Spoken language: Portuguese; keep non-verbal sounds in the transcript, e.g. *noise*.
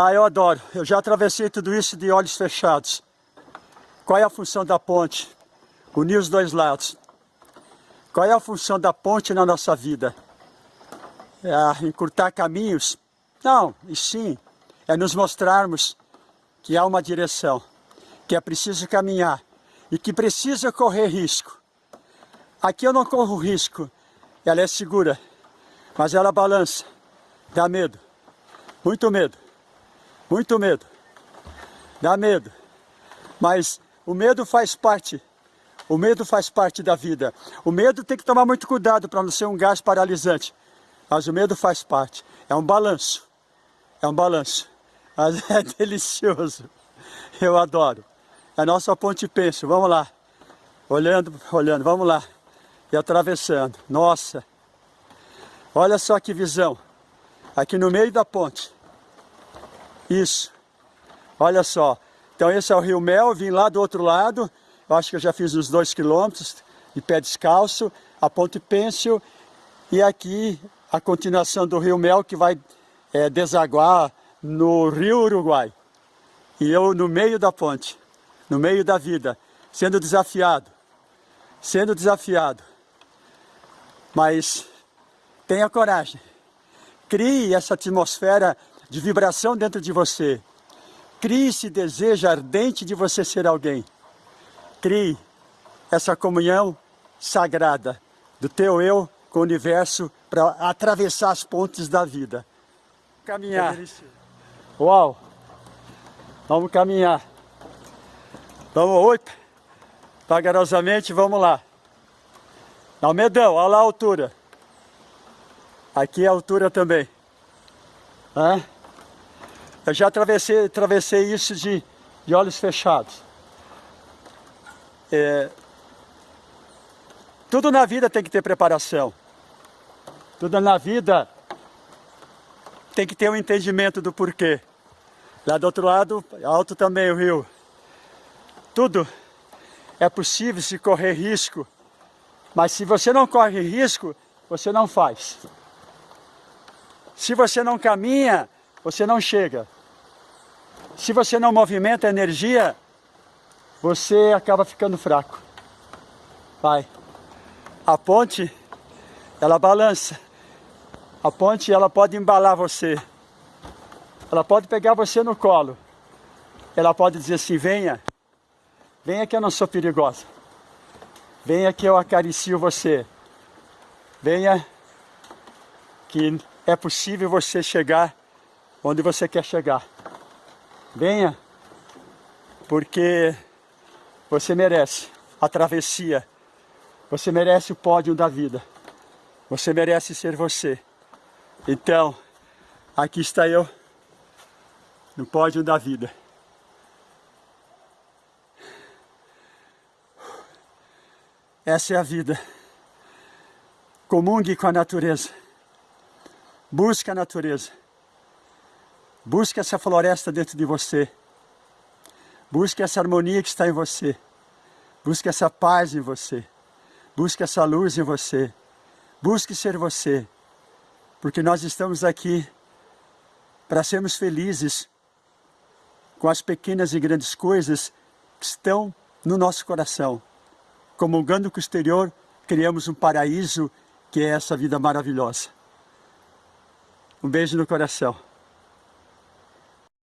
Ah, eu adoro. Eu já atravessei tudo isso de olhos fechados. Qual é a função da ponte? Unir os dois lados. Qual é a função da ponte na nossa vida? É encurtar caminhos? Não, e sim, é nos mostrarmos que há uma direção, que é preciso caminhar e que precisa correr risco. Aqui eu não corro risco, ela é segura, mas ela balança, dá medo, muito medo. Muito medo. Dá medo. Mas o medo faz parte. O medo faz parte da vida. O medo tem que tomar muito cuidado para não ser um gás paralisante. Mas o medo faz parte. É um balanço. É um balanço. Mas *laughs* é delicioso. Eu adoro. É a nossa ponte penso. Vamos lá. Olhando, olhando. Vamos lá. E atravessando. Nossa. Olha só que visão. Aqui no meio da ponte. Isso. Olha só. Então esse é o Rio Mel, vim lá do outro lado. Eu acho que eu já fiz uns dois quilômetros de pé descalço. A Ponte Pêncil. E aqui a continuação do Rio Mel que vai é, desaguar no Rio Uruguai. E eu no meio da ponte, no meio da vida, sendo desafiado. Sendo desafiado. Mas tenha coragem. Crie essa atmosfera de vibração dentro de você. Crie esse desejo ardente de você ser alguém. Crie essa comunhão sagrada do teu eu com o universo para atravessar as pontes da vida. Caminhar. Uau! Vamos caminhar. Vamos oito. Vagarosamente, vamos lá. Almedão, olha lá a altura. Aqui é a altura também. Hã? Eu já atravessei, atravessei isso de, de olhos fechados. É, tudo na vida tem que ter preparação. Tudo na vida tem que ter um entendimento do porquê. Lá do outro lado, alto também o rio. Tudo é possível se correr risco, mas se você não corre risco, você não faz. Se você não caminha, você não chega. Se você não movimenta a energia, você acaba ficando fraco. Vai. A ponte, ela balança. A ponte, ela pode embalar você. Ela pode pegar você no colo. Ela pode dizer assim, venha. Venha que eu não sou perigosa. Venha que eu acaricio você. Venha que é possível você chegar onde você quer chegar. Venha, porque você merece a travessia, você merece o pódio da vida, você merece ser você. Então, aqui está eu, no pódio da vida. Essa é a vida. Comungue com a natureza. Busque a natureza. Busque essa floresta dentro de você. Busque essa harmonia que está em você. Busque essa paz em você. Busque essa luz em você. Busque ser você. Porque nós estamos aqui para sermos felizes com as pequenas e grandes coisas que estão no nosso coração. Comungando com o exterior, criamos um paraíso que é essa vida maravilhosa. Um beijo no coração.